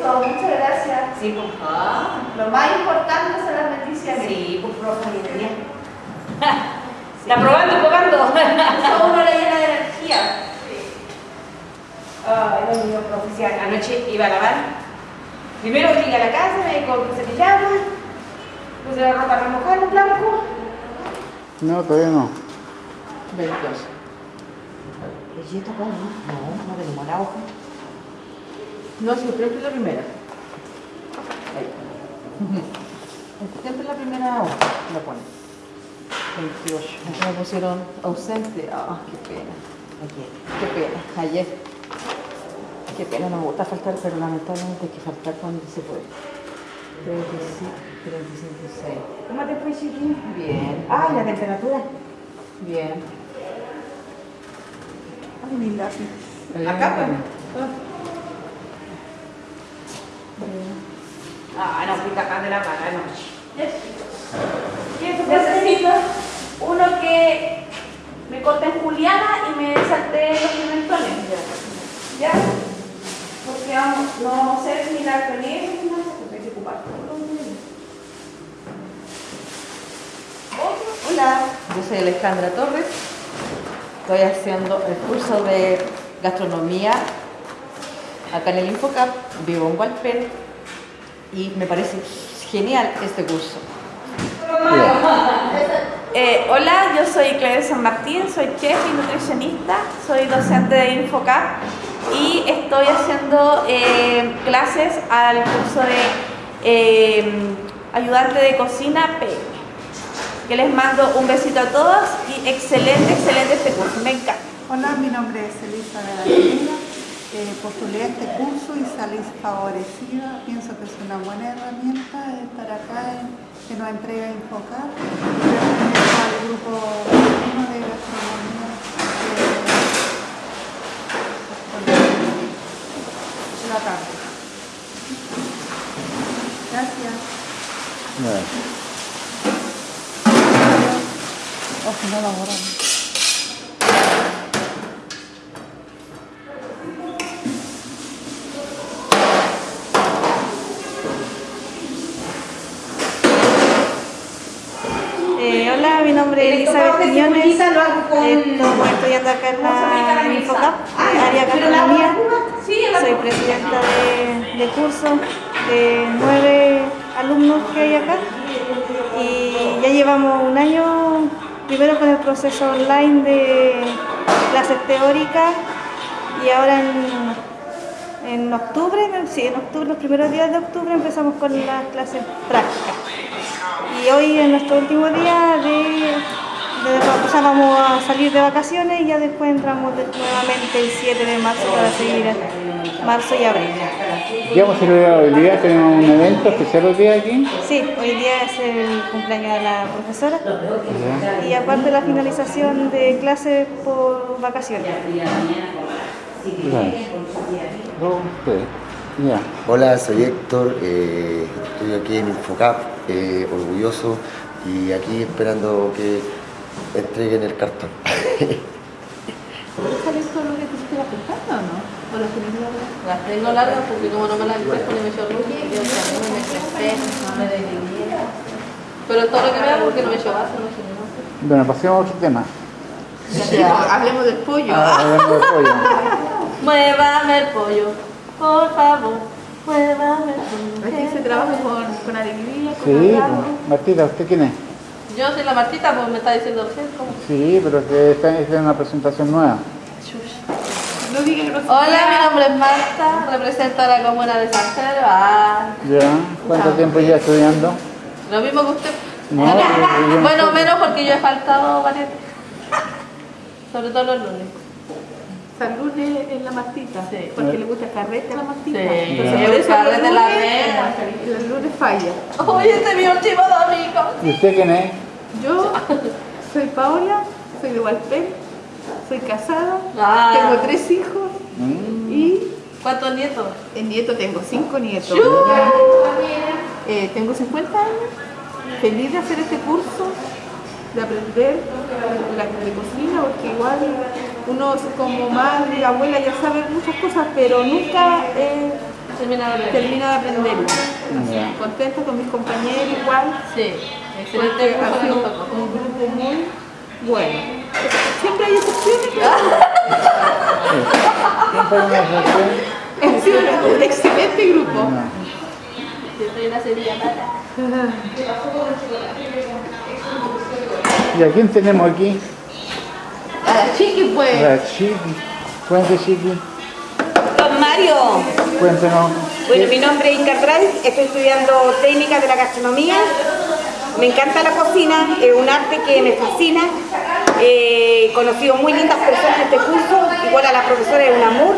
Eso, muchas gracias. Sí, pues. Ah. Lo más importante son las bendiciones. Sí, pues profe, bien. Está probando, probando. Eso uno le llena de energía. Ay, Dios mío. Anoche iba a lavar. Primero llegué a la casa, me dijo que se pijama, puse la ropa remojada en blanco. No, todavía no. Veintioso. ¿Bellito acá, no? No, no tenemos la hoja. No, siempre es la primera. Ahí. Siempre la primera hoja la pone. 28. Aquí me pusieron ausente. Ah, qué pena. Aquí. Qué pena. Ayer. Qué pena, no me gusta faltar, pero lamentablemente hay que faltar cuando se puede. 35, 35, 6. ¿Cómo te fue, chiqui? Bien. Ay, la temperatura. Bien. Ay, mi lápiz. Acá, pues. Ah, no, fui acá de la mano anoche. Necesito uno que me corte en juliana y me salte los pimentones. ¿Ya? Porque vamos, no vamos a hacer ni la prenera ni nada, porque hay que ocupar todo lo que- Hola, yo soy Alejandra Torres. Estoy haciendo el curso de gastronomía acá en el Infocap. Vivo en Hualpén y me parece genial este curso. Eh, hola, yo soy Claudia San Martín, soy chef y nutricionista, soy docente de Infocap y estoy haciendo eh, clases al curso de eh, ayudante de cocina P. Que les mando un besito a todos y excelente, excelente este curso, me encanta. Hola, mi nombre es Elisa de la. Eh, postulé a este curso y salí favorecida. Pienso que es una buena herramienta estar acá en, que nos entrega Infocar. Al grupo 1 de gastronomía de la tarde. Gracias. Ya. O si no, borramos. Eh, hola, mi nombre es Elizabeth Quiñones. Eh, Estoy estudiando acá en la en Infocap, eh, área gastronomía. Soy presidenta de, de curso de nueve alumnos que hay acá. Y ya llevamos un año, primero con el proceso online de clases teóricas y ahora en, en octubre, en- sí, en octubre, los primeros días de octubre empezamos con las clases prácticas. Y hoy es nuestro último día de, de- o sea, vamos a salir de vacaciones y ya después entramos de- nuevamente el 7 de marzo para seguir en marzo y abril. ¿Qué vamos a celebrar hoy día? ¿Tenemos un evento especial hoy día aquí? Sí, hoy día es el cumpleaños de la profesora y aparte la finalización de clases por vacaciones. Claro. Sí. Hola, soy Héctor, eh, estoy aquí en Infocap, eh, orgulloso y aquí esperando que entreguen el cartón. ¿Sale todo lo que te la pestaña o no? ¿O las tienes largas? Las tengo largas porque como no me las encuentro ni me luz, yo también me crespé, me dividí. Pero todo lo que hago porque no me echo vaso, no nada. Bueno, pasemos a otro tema. Hablemos del pollo. Ah, hablando de pollo. Muévame el pollo, por favor, muévame. Aquí se trabaja con, con alegría, con Sí. Martita, ¿usted quién es? Yo soy la Martita, pues me está diciendo usted cómo. Sí, pero que esta es una presentación nueva. No diga que no Hola, mi nombre es Marta, represento a la comuna de San Pedro. Ah, ¿Ya? ¿Cuánto tiempo ya estudiando? lo mismo que usted. No, bueno, menos porque yo he faltado varias Sobre todo los lunes. San lunes en la Martita, porque le gusta carrete a la Martita. Sí, Entonces, el por eso carrete los la lunes- falla. Oye, este es mi último domingo. ¿Y usted quién es? Yo soy Paola, soy de Hualpén, soy casada, Ah. tengo tres hijos Mm, y ¿Cuántos nietos? el nieto tengo cinco nietos. Eh, tengo 50 años, feliz de hacer este curso, de aprender la, cocina, porque igual uno como madre, abuela ya sabe muchas cosas, pero nunca termina de aprender. termino de aprender. Ya. Contenta con mis compañeros igual, Sí, excelente ha sido un grupo muy bueno. Siempre hay excepciones, Siempre hay una excelente grupo. Siempre hay una serie mala. ¿Y a quién tenemos aquí? A la chiqui pues. La Chiqui. Cuente, Chiqui. Don Mario, Cuéntenos. bueno, mi nombre es Inca Bray, estoy estudiando técnicas de la gastronomía. Me encanta la cocina, es un arte que me fascina. He conocido muy lindas personas en este curso, igual a la profesora es un amor.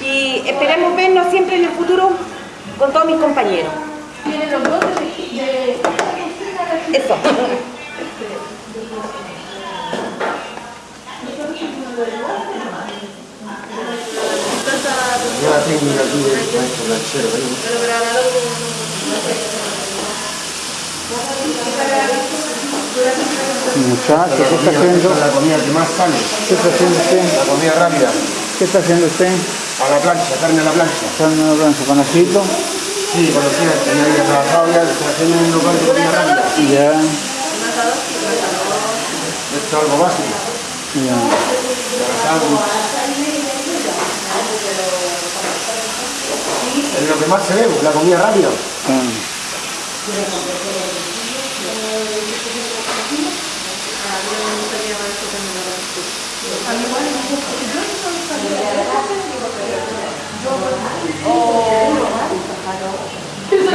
Y esperemos vernos siempre en el futuro con todos mis compañeros. Eso. Nueva técnica aquí del maestro Lanchero. ahí. Muchacho, ¿qué está haciendo? La comida que más sale, ¿Qué está haciendo usted? la comida rápida, ¿Qué está haciendo usted? a la plancha, carne a la plancha. ¿Está en una plancha con ajito? Sí, conocida, tenía había trabajado ya, en un local de comida rápida. Ya, Esto es algo básico. ya. Es lo que más se ve, la comida rápida.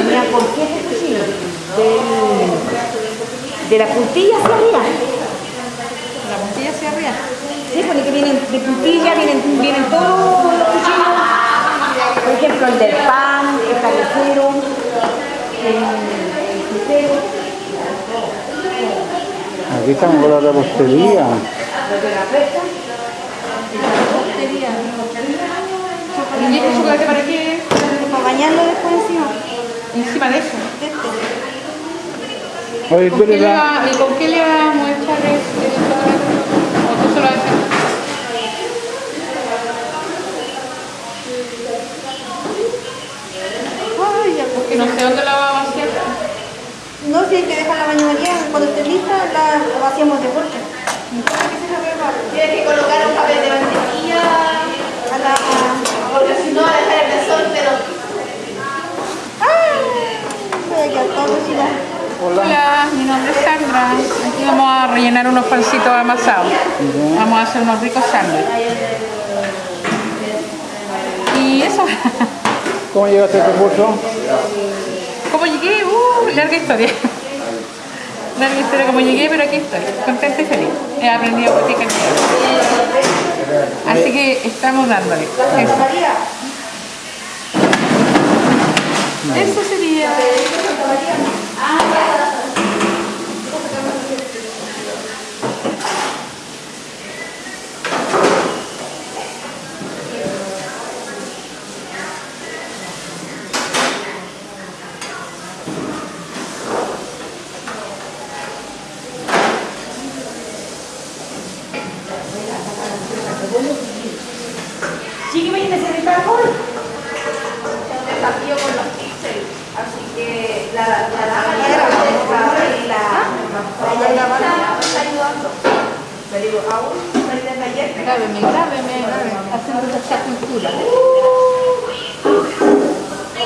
Mira, ¿por? Del- de la puntilla hacia arriba. La puntilla hacia arriba. Sí, porque que vienen de puntilla, vienen, vienen todos los cuchillos. Por ejemplo, el del pan, el carnicero, el, el frutero, Aquí estamos con la repostería. los de la fresca. ¿Y este chocolate para qué? Para bañarlo después encima. Encima de eso. Oye, ¿Con qué la... va- ¿Y con qué le vamos a echar ese chocolate? ¿O tú solo haces? Ay, ya, Porque no sé dónde la vamos. No, si hay que dejar la bañaría, cuando esté lista, la, la vaciamos de vuelta. Tienes que colocar un papel de mantequilla, A la... porque si no va a dejar el mesón, pero Voy a quedar todo cocinado. Hola, mi nombre es Sandra. Aquí vamos a rellenar unos pancitos amasados. Vamos a hacer unos ricos sándwiches. Y eso. ¿Cómo llegaste a este curso? ¿Cómo llegué? Uh, larga historia. Larga historia cómo llegué, pero aquí estoy, contenta y feliz. He aprendido por ti. Así que estamos dándole. Eso, Eso sería. Chiqui, me necesita alcohol. un desafío con los píxeles. Así que la la la la y la la me está ayudando. Le digo, aún frente al taller. Grábeme, grábeme, haciendo esta cultura.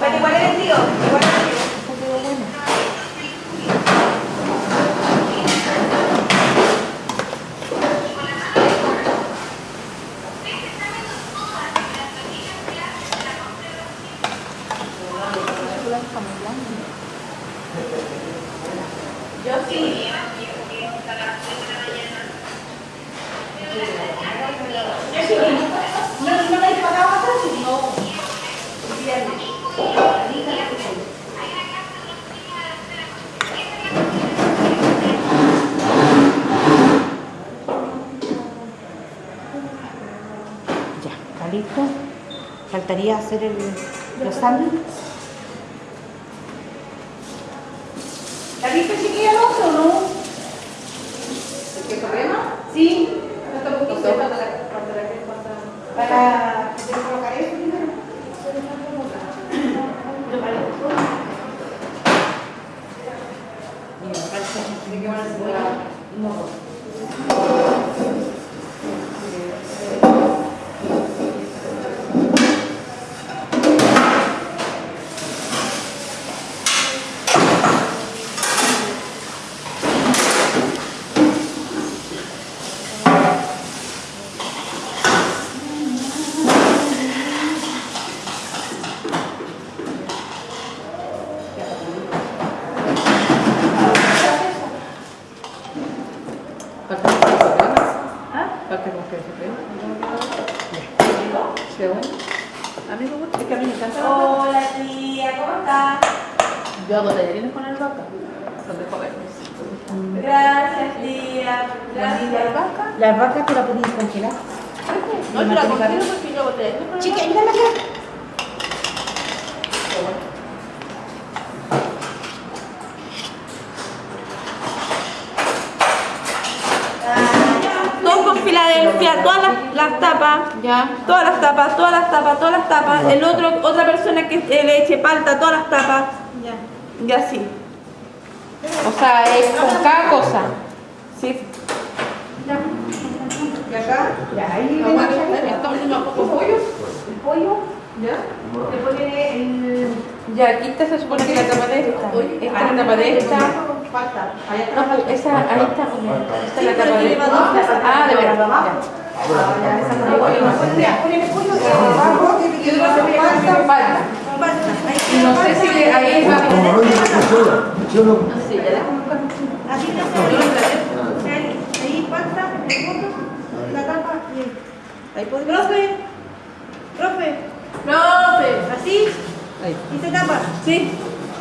Pero igual eres tío, igual eres tío. Yo sí. Ya, está listo. Faltaría hacer el, los. ¿Está listo chiquilla el otro o no? ¿Qué problema? Sí. No está poquito. Para colocar eso primero. Falta con queso crema. Falta con queso crema. ¿Sí, bueno? A mí me gusta, es que a mí me encanta la vaca. Hola tía, ¿cómo estás? Yo hago tallarines con albahaca. Son de jóvenes. Gracias tía. ¿La albahaca? Las vacas tú la podías congelar. No, yo la congelo porque yo tallarines con Chica, mírala acá. Todo con Filadelfia, todas las, las tapas. Ya. Todas las tapas, todas las tapas, todas las tapas. El otro, otra persona que eh, le eche palta, todas las tapas. Y así. O sea, es con cada cosa. Sí. Y acá, ya ahí Ah, bueno, ¿Estamos un poco pollo? el pollo. ¿Ya? Después viene el. Ya, aquí está, se supone que la tapa de esta. Esta es la tapa de esta. Falta. No, pues esa, ahí está. Esta es la tapa de esta. Ah, de verdad. Ya. Falta. No sé si de ahí va no. Sí, ya ahí, ahí falta, el fondo, la tapa y ahí. Puede. Profe, profe, Profe. así Ahí. y se tapa. Sí.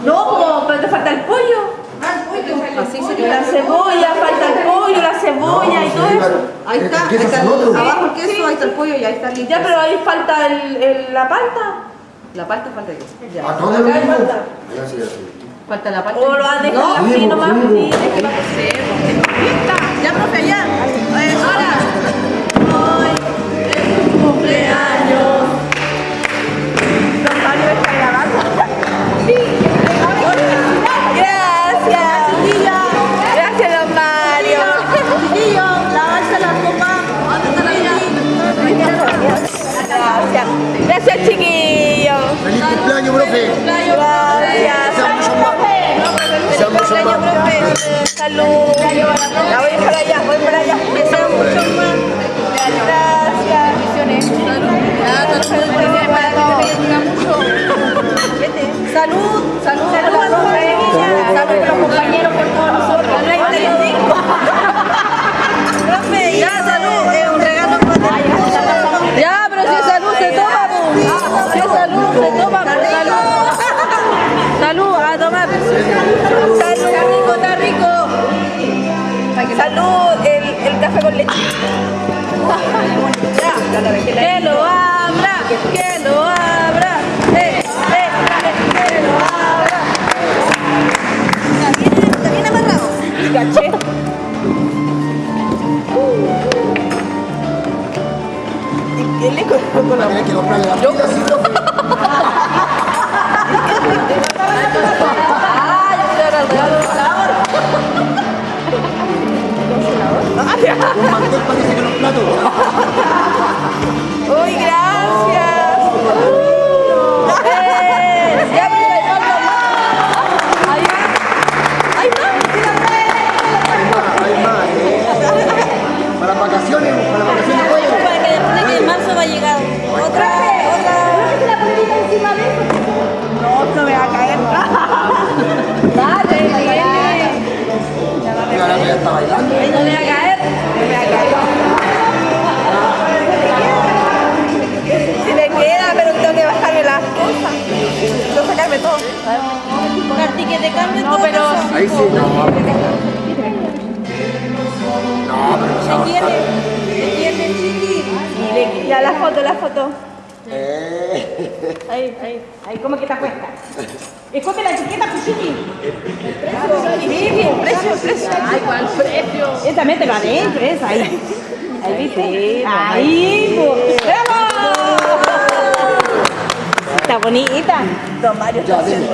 No, pero te falta el pollo. Ah, el pollo. Así La cebolla, falta el pollo, la cebolla y todo eso. Ahí está, ahí está el, abajo el queso, ahí está el pollo y ahí está listo. Ya, pero ahí falta el, el- la palta. La palta falta aquí. ¿A Ya. todo Acá mismo? falta. Ya, sí, ya, sí. Falta la palta. O lo has dejado No, así sí, nomás. sí. Sí, Es que no sé. Ya, profe, ya. Que lo abra, que Ahí sí, no. No, pero no se va a tiene? ¿Qué tiene, chiqui? Ya, la foto, la foto. Eh. Ahí, ahí. Ahí, ¿cómo que está puesta? Escoge la etiqueta, pues, chiqui. Sí, sí, el precio, el precio. Ay, ¿cuál precio? Esa, mételo adentro, esa, ahí. Ahí viste. Ahí, pues. ¡Bravo! Está bonita. Don Mario está haciendo.